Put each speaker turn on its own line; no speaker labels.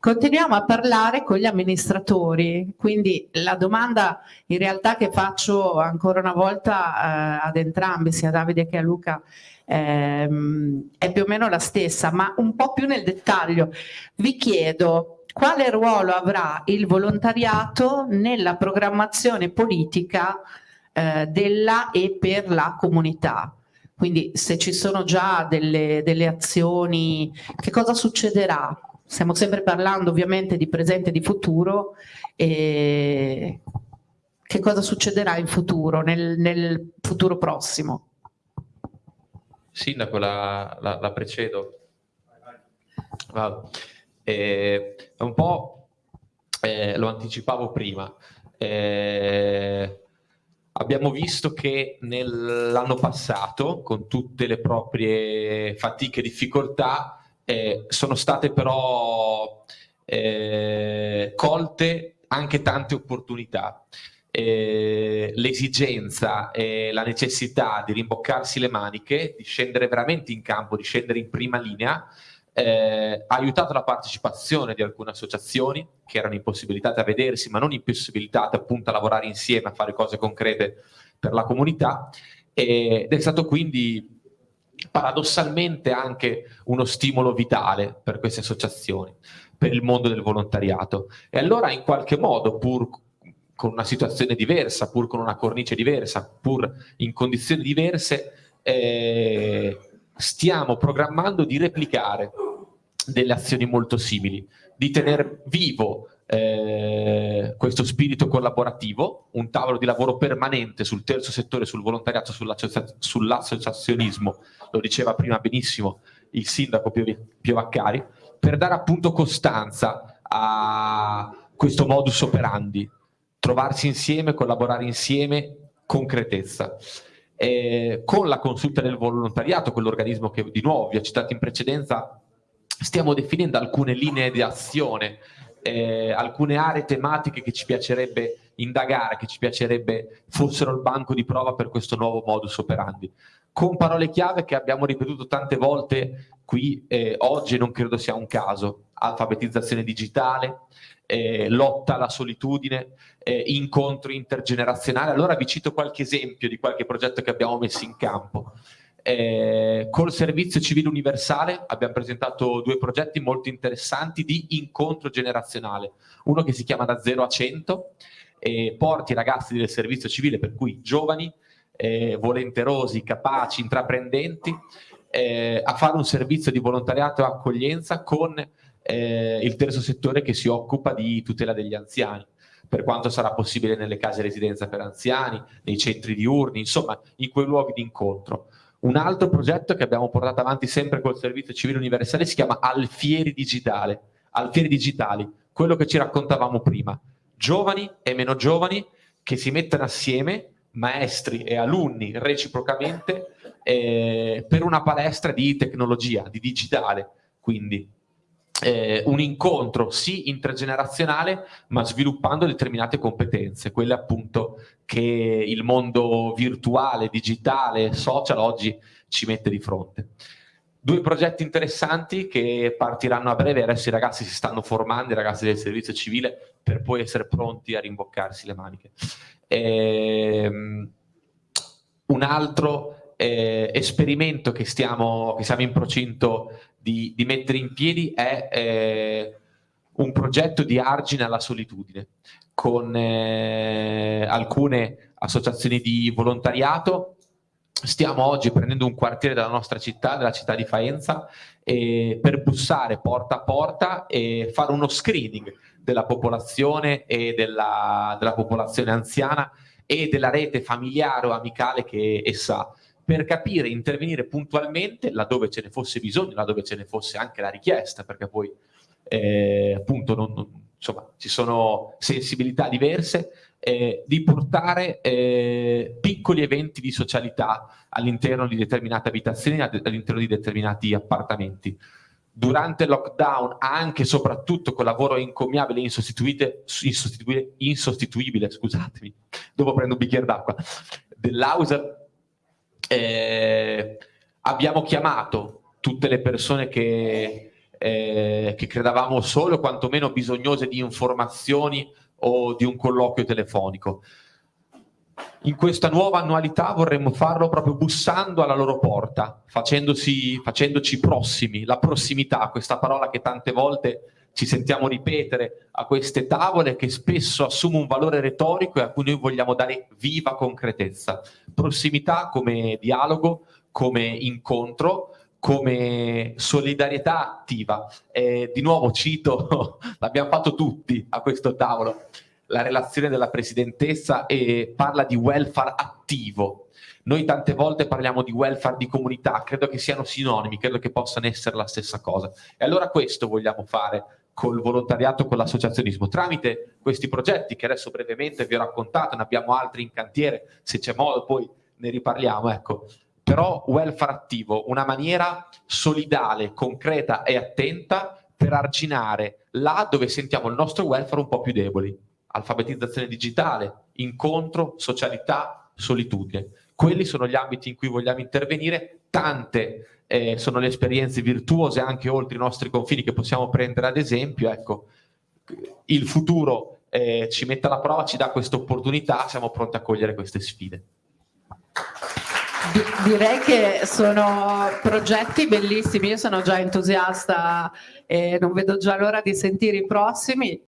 continuiamo a parlare con gli amministratori, quindi la domanda in realtà che faccio ancora una volta eh, ad entrambi, sia a Davide che a Luca, ehm, è più o meno la stessa, ma un po' più nel dettaglio. Vi chiedo quale ruolo avrà il volontariato nella programmazione politica eh, della e per la comunità? Quindi se ci sono già delle, delle azioni, che cosa succederà? Stiamo sempre parlando ovviamente di presente e di futuro e che cosa succederà in futuro, nel, nel futuro prossimo?
Sindaco, la, la, la precedo. Vado. Eh, un po' eh, lo anticipavo prima. Eh, Abbiamo visto che nell'anno passato, con tutte le proprie fatiche e difficoltà, eh, sono state però eh, colte anche tante opportunità. Eh, l'esigenza e la necessità di rimboccarsi le maniche, di scendere veramente in campo, di scendere in prima linea, eh, ha aiutato la partecipazione di alcune associazioni che erano impossibilitate a vedersi, ma non impossibilitate appunto a lavorare insieme, a fare cose concrete per la comunità ed è stato quindi paradossalmente anche uno stimolo vitale per queste associazioni, per il mondo del volontariato. E allora in qualche modo, pur con una situazione diversa, pur con una cornice diversa, pur in condizioni diverse, eh, stiamo programmando di replicare delle azioni molto simili, di tenere vivo eh, questo spirito collaborativo, un tavolo di lavoro permanente sul terzo settore, sul volontariato, sull'associazionismo, lo diceva prima benissimo il sindaco Piovaccari, per dare appunto costanza a questo modus operandi, trovarsi insieme, collaborare insieme, concretezza. Eh, con la consulta del volontariato, quell'organismo che di nuovo vi ho citato in precedenza, stiamo definendo alcune linee di azione, eh, alcune aree tematiche che ci piacerebbe indagare, che ci piacerebbe fossero il banco di prova per questo nuovo modus operandi. Con parole chiave che abbiamo ripetuto tante volte qui, eh, oggi non credo sia un caso, alfabetizzazione digitale, eh, lotta alla solitudine, eh, incontro intergenerazionale. Allora vi cito qualche esempio di qualche progetto che abbiamo messo in campo. Eh, col servizio civile universale abbiamo presentato due progetti molto interessanti di incontro generazionale. Uno che si chiama Da 0 a 100 e porti i ragazzi del servizio civile, per cui giovani, eh, volenterosi, capaci, intraprendenti, eh, a fare un servizio di volontariato e accoglienza con eh, il terzo settore che si occupa di tutela degli anziani per quanto sarà possibile nelle case residenza per anziani, nei centri diurni, insomma in quei luoghi di incontro. Un altro progetto che abbiamo portato avanti sempre col Servizio Civile Universale si chiama Alfieri Digitale, Alfieri Digitali, quello che ci raccontavamo prima. Giovani e meno giovani che si mettono assieme, maestri e alunni reciprocamente, eh, per una palestra di tecnologia, di digitale, quindi eh, un incontro sì intergenerazionale ma sviluppando determinate competenze, quelle appunto che il mondo virtuale, digitale, social oggi ci mette di fronte. Due progetti interessanti che partiranno a breve, adesso i ragazzi si stanno formando, i ragazzi del servizio civile, per poi essere pronti a rimboccarsi le maniche. Ehm, un altro eh, esperimento che stiamo, che siamo in procinto di, di mettere in piedi è eh, un progetto di argine alla solitudine con eh, alcune associazioni di volontariato. Stiamo oggi prendendo un quartiere della nostra città, della città di Faenza, eh, per bussare porta a porta e fare uno screening della popolazione e della, della popolazione anziana e della rete familiare o amicale che essa ha per capire, intervenire puntualmente laddove ce ne fosse bisogno, laddove ce ne fosse anche la richiesta, perché poi eh, appunto non, non, insomma, ci sono sensibilità diverse, eh, di portare eh, piccoli eventi di socialità all'interno di determinate abitazioni, all'interno di determinati appartamenti. Durante il lockdown, anche e soprattutto con lavoro incommiabile e insostituibile scusatemi, dopo prendo un bicchiere d'acqua, dell'Auser eh, abbiamo chiamato tutte le persone che eh, che credevamo solo quantomeno bisognose di informazioni o di un colloquio telefonico. In questa nuova annualità vorremmo farlo proprio bussando alla loro porta, facendoci prossimi, la prossimità, questa parola che tante volte ci sentiamo ripetere a queste tavole che spesso assume un valore retorico e a cui noi vogliamo dare viva concretezza. Prossimità come dialogo, come incontro, come solidarietà attiva. Eh, di nuovo cito, l'abbiamo fatto tutti a questo tavolo, la relazione della presidentessa e parla di welfare attivo. Noi tante volte parliamo di welfare di comunità, credo che siano sinonimi, credo che possano essere la stessa cosa. E allora questo vogliamo fare col volontariato, con l'associazionismo, tramite questi progetti che adesso brevemente vi ho raccontato, ne abbiamo altri in cantiere, se c'è modo poi ne riparliamo, ecco però welfare attivo, una maniera solidale, concreta e attenta per arginare là dove sentiamo il nostro welfare un po' più deboli. Alfabetizzazione digitale, incontro, socialità, solitudine. Quelli sono gli ambiti in cui vogliamo intervenire, tante eh, sono le esperienze virtuose anche oltre i nostri confini che possiamo prendere ad esempio, ecco, il futuro eh, ci mette alla prova, ci dà questa opportunità, siamo pronti a cogliere queste sfide
direi che sono progetti bellissimi, io sono già entusiasta e non vedo già l'ora di sentire i prossimi.